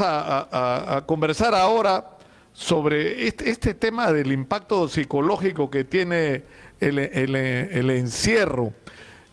a, conversar ahora sobre este, este, tema del impacto psicológico que tiene el, encierro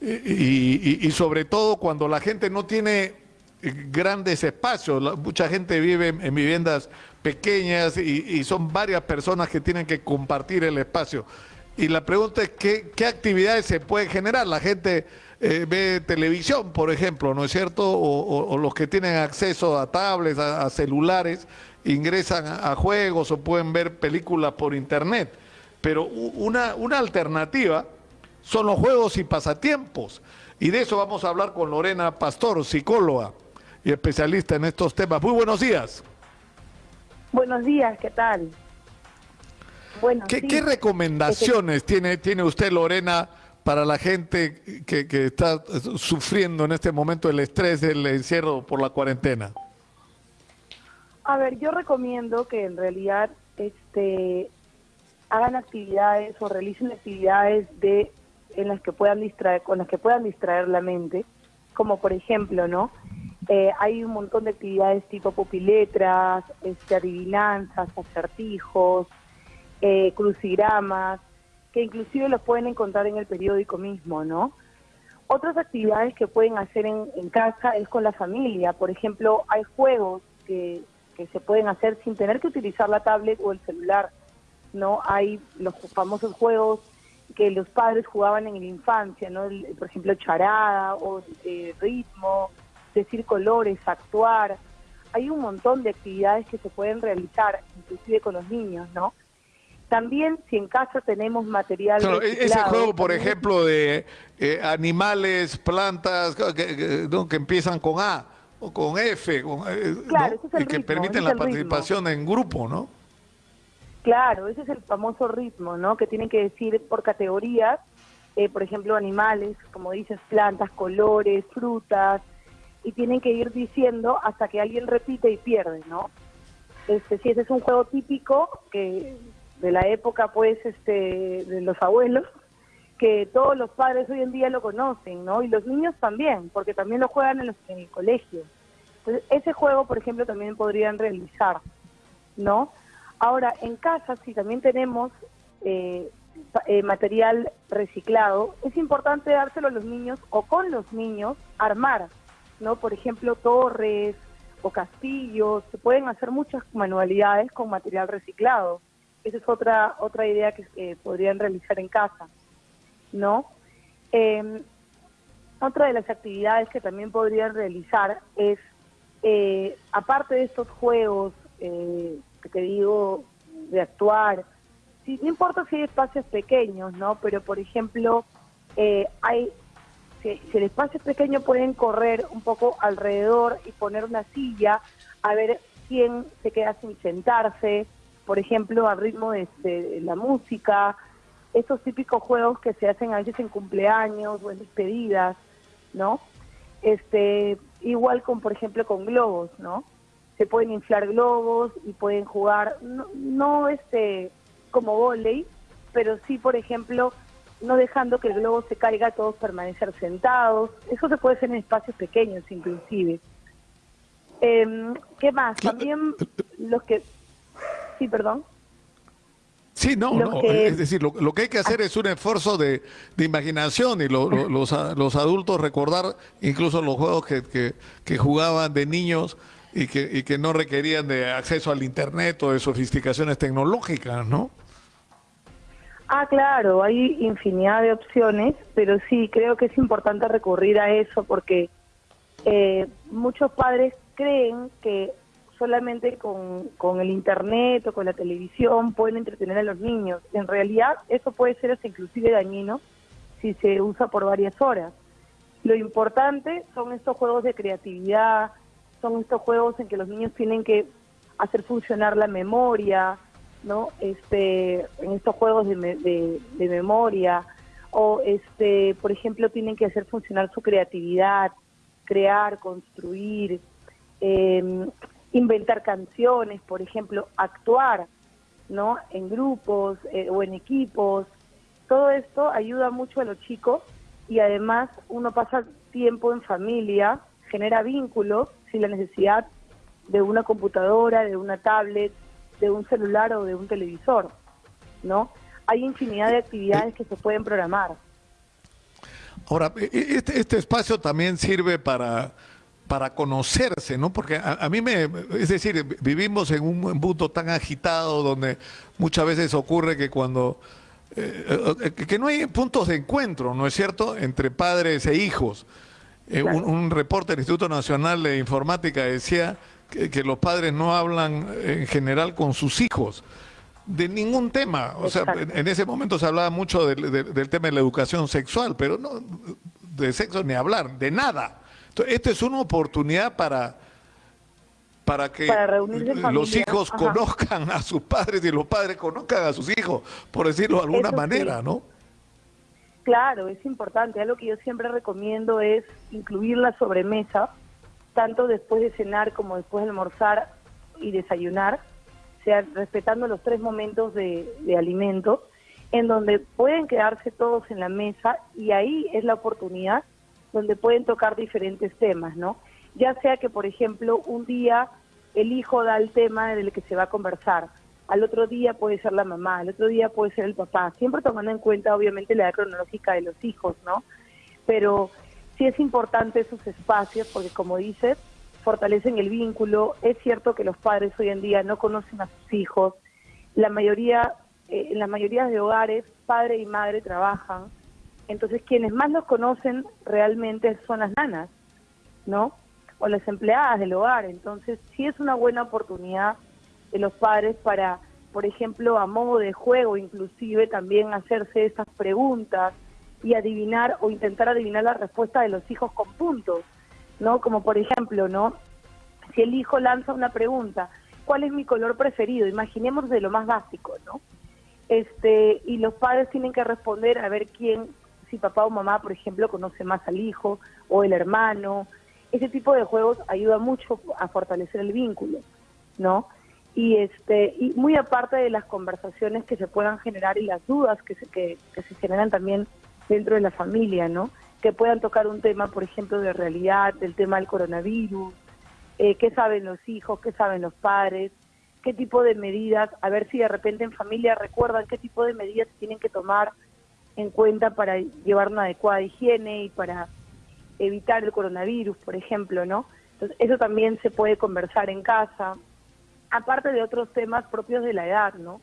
y, sobre todo cuando la gente no tiene grandes espacios, mucha gente vive en viviendas pequeñas y, son varias personas que tienen que compartir el espacio. Y la pregunta es, ¿qué, qué actividades se pueden generar? La gente eh, ve televisión, por ejemplo, ¿no es cierto? O, los que tienen acceso a tablets, a, celulares, ingresan a, juegos o pueden ver películas por internet. Pero una, una alternativa son los juegos y pasatiempos. Y de eso vamos a hablar con Lorena Pastor, psicóloga y especialista en estos temas. Muy buenos días. Buenos días, ¿qué tal? Bueno, ¿Qué, ¿Qué, recomendaciones tiene, tiene usted, Lorena, para la gente que, está sufriendo en este momento el estrés del encierro por la cuarentena? A ver, yo recomiendo que en realidad este hagan actividades o realicen actividades de en las que puedan distraer con las que puedan distraer la mente, como por ejemplo, ¿no? Eh, hay un montón de actividades tipo pupiletras, este, adivinanzas, acertijos, eh, crucigramas, que inclusive los pueden encontrar en el periódico mismo, ¿no? Otras actividades que pueden hacer en, casa es con la familia. Por ejemplo, hay juegos que, que se pueden hacer sin tener que utilizar la tablet o el celular, ¿no? Hay los famosos juegos que los padres jugaban en la infancia, ¿no? por ejemplo, charada o eh, ritmo, decir colores, actuar. Hay un montón de actividades que se pueden realizar, inclusive con los niños, ¿no? También si en casa tenemos material e-, Ese juego, por ejemplo, de eh, animales, plantas, que, que, empiezan con A o con F, eh, y que permiten la participación en grupo, ¿no? Claro, ese es el famoso ritmo, ¿no? Que tienen que decir por categorías, eh, por ejemplo, animales, como dices, plantas, colores, frutas, y tienen que ir diciendo hasta que alguien repite y pierde, ¿no? Este, si ese es un juego típico que de la época, pues, este, de los abuelos, que todos los padres hoy en día lo conocen, ¿no? Y los niños también, porque también lo juegan en, en el colegio. Entonces, ese juego, por ejemplo, también podrían realizar, ¿no? Ahora, en casa, si también tenemos eh, eh, material reciclado, es importante dárselo a los niños o con los niños armar, ¿no? Por ejemplo, torres o castillos, se pueden hacer muchas manualidades con material reciclado. Esa es otra, otra idea que podrían realizar en casa, ¿no? Em, otra de las actividades que también podrían realizar es, eh, aparte de estos juegos eh, que te digo, de actuar, si, no importa si hay espacios pequeños, ¿no? Pero, por ejemplo, eh, hay si, si, el espacio es pequeño pueden correr un poco alrededor y poner una silla a ver quién se queda sin sentarse, por ejemplo, al ritmo de, la música, esos típicos juegos que se hacen a veces en cumpleaños o en despedidas, ¿no? Este, igual con, por ejemplo, con globos, ¿no? Se pueden inflar globos y pueden jugar, no, no este, como volei, pero sí, por ejemplo, no dejando que el globo se caiga, todos permanecer sentados. Eso se puede hacer en espacios pequeños, inclusive. Em, ¿Qué más? También los que Sí, perdón. Sí, no, no. es decir, lo, que hay que hacer es un esfuerzo de, imaginación y los, los, adultos recordar incluso los juegos que, que, jugaban de niños y que, y que no requerían de acceso al Internet o de sofisticaciones tecnológicas, ¿no? Ah, claro, hay infinidad de opciones, pero sí, creo que es importante recurrir a eso porque eh, muchos padres creen que solamente con, con, el internet o con la televisión pueden entretener a los niños. En realidad eso puede ser hasta inclusive dañino si se usa por varias horas. Lo importante son estos juegos de creatividad, son estos juegos en que los niños tienen que hacer funcionar la memoria, ¿no? Este, en estos juegos de, de, de memoria, o este, por ejemplo, tienen que hacer funcionar su creatividad, crear, construir, eh, inventar canciones, por ejemplo, actuar, ¿no? En grupos eh, o en equipos. Todo esto ayuda mucho a los chicos y además uno pasa tiempo en familia, genera vínculos sin la necesidad de una computadora, de una tablet, de un celular o de un televisor, ¿no? Hay infinidad de actividades que se pueden programar. Ahora, e, e, este, este espacio también sirve para, para conocerse, ¿no? Porque a, mí me, es decir, vivimos en un mundo tan agitado donde muchas veces ocurre que cuando, eh, eh, que no hay puntos de encuentro, ¿no es cierto?, entre padres e hijos. Eh, un, reporte del Instituto Nacional de Informática decía que, los padres no hablan en general con sus hijos de ningún tema. O sea, en, ese momento se hablaba mucho del, tema de la educación sexual, pero no de sexo ni hablar, de nada. Entonces, esta es una oportunidad para para que los hijos conozcan a sus padres y los padres conozcan a sus hijos, por decirlo de alguna manera, ¿no? Claro, es importante. Algo que yo siempre recomiendo es incluir la sobremesa, tanto después de cenar como después de almorzar y desayunar, sea, respetando los tres momentos de, de alimento, en donde pueden quedarse todos en la mesa y ahí es la oportunidad donde pueden tocar diferentes temas, ¿no? Ya sea que, por ejemplo, un día el hijo da el tema del que se va a conversar, al otro día puede ser la mamá, al otro día puede ser el papá, siempre tomando en cuenta obviamente la edad cronológica de los hijos, ¿no? Pero sí es importante esos espacios porque como dices, fortalecen el vínculo, es cierto que los padres hoy en día no conocen a sus hijos, la mayoría, eh, en la mayoría de hogares, padre y madre trabajan, entonces quienes más los conocen realmente son las nanas, ¿no? O las empleadas del hogar, entonces sí es una buena oportunidad de los padres para, por ejemplo, a modo de juego inclusive, también hacerse estas preguntas y adivinar o intentar adivinar la respuesta de los hijos con puntos, ¿no? Como por ejemplo, ¿no? Si el hijo lanza una pregunta, ¿cuál es mi color preferido? Imaginemos de lo más básico, ¿no? Este, y los padres tienen que responder a ver quién, si papá o mamá, por ejemplo, conoce más al hijo o el hermano. Ese tipo de juegos ayuda mucho a fortalecer el vínculo, ¿no? y este y muy aparte de las conversaciones que se puedan generar y las dudas que se, que, se generan también dentro de la familia, ¿no? Que puedan tocar un tema, por ejemplo, de realidad, del tema del coronavirus, eh, qué saben los hijos, qué saben los padres, qué tipo de medidas, a ver si de repente en familia recuerdan qué tipo de medidas tienen que tomar en cuenta para llevar una adecuada higiene y para evitar el coronavirus, por ejemplo, ¿no? Entonces, eso también se puede conversar en casa, aparte de otros temas propios de la edad, ¿no?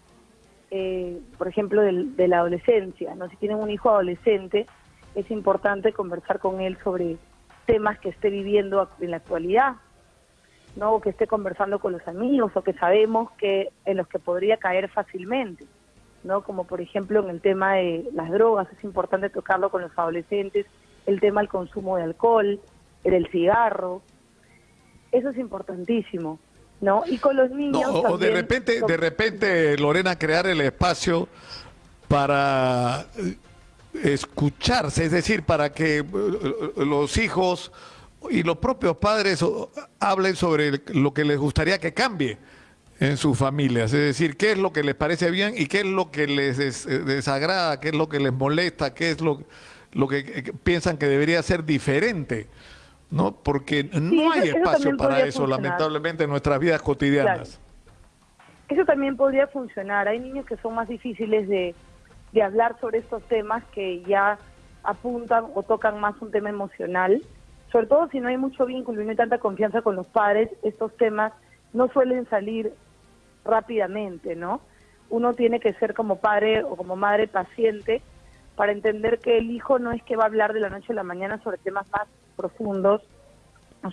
Eh, por ejemplo, de la adolescencia, ¿no? Si tienen un hijo adolescente, es importante conversar con él sobre temas que esté viviendo en la actualidad, ¿no? O que esté conversando con los amigos o que sabemos que en los que podría caer fácilmente, ¿no? Como por ejemplo en el tema de las drogas, es importante tocarlo con los adolescentes, el tema del consumo de alcohol, el del cigarro, eso es importantísimo. ¿no? Y con los niños. o de repente, de repente, Lorena, crear el espacio para eh, escucharse, es decir, para que eh, los hijos y los propios padres hablen sobre lo que les gustaría que cambie en sus familias, es decir, qué es lo que les parece bien y qué es lo que les eh, desagrada, qué es lo que les molesta, qué es lo, lo que piensan que debería ser diferente. ¿no? Porque no hay espacio para eso, lamentablemente, en nuestras vidas cotidianas. Eso también podría funcionar. Hay niños que son más difíciles de, de hablar sobre estos temas que ya apuntan o tocan más un tema emocional. Sobre todo si no hay mucho vínculo y no hay tanta confianza con los padres, estos temas no suelen salir rápidamente, ¿no? Uno tiene que ser como padre o como madre paciente para entender que el hijo no es que va a hablar de la noche a la mañana sobre temas más profundos,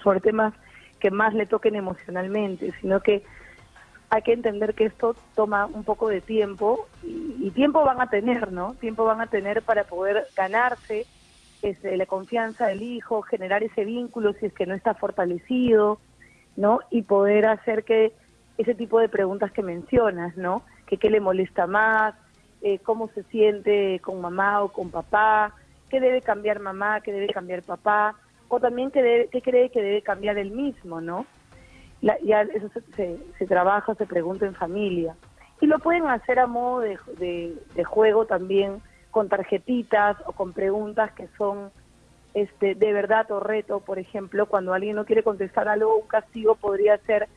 sobre temas que más le toquen emocionalmente, sino que hay que entender que esto toma un poco de tiempo y, tiempo van a tener, ¿no? Tiempo van a tener para poder ganarse la confianza del hijo, generar ese vínculo si es que no está fortalecido, ¿no? Y poder hacer que ese tipo de preguntas que mencionas, ¿no? Que qué le molesta más, eh, cómo se siente con mamá o con papá, qué debe cambiar mamá, qué debe cambiar papá, o también qué, cree que debe cambiar él mismo, ¿no? ya eso se, trabaja, se pregunta en familia. Y lo pueden hacer a modo de, juego también, con tarjetitas o con preguntas que son este, de verdad o reto. Por ejemplo, cuando alguien no quiere contestar algo, un castigo podría ser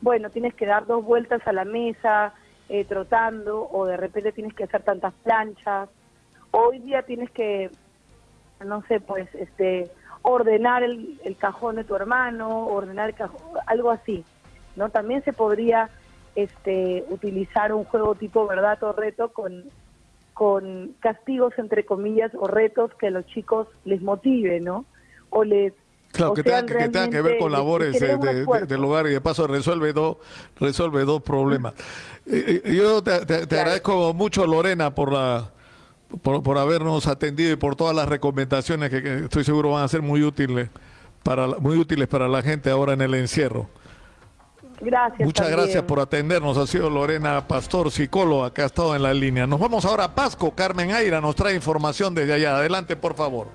bueno, tienes que dar dos vueltas a la mesa eh, trotando o de repente tienes que hacer tantas planchas. Hoy día tienes que, no sé, pues, este, ordenar el, el cajón de tu hermano, ordenar el cajón, algo así, ¿no? También se podría este, utilizar un juego tipo verdad o reto con, con castigos, entre comillas, o retos que a los chicos les motive, ¿no? O les Claro, o que tenga, que tenga que ver con labores de- de- de- del hogar y de paso resuelve dos resuelve dos problemas. Eh, eh, yo te, te- te Claro. agradezco mucho Lorena por la por, por habernos atendido y por todas las recomendaciones que, que estoy seguro van a ser muy útiles para la- muy útiles para la gente ahora en el encierro. Gracias. Muchas también. gracias por atendernos. Ha sido Lorena Pastor, psicóloga, que ha estado en la línea. Nos vamos ahora a Pasco. Carmen Aira nos trae información desde allá. Adelante, por favor.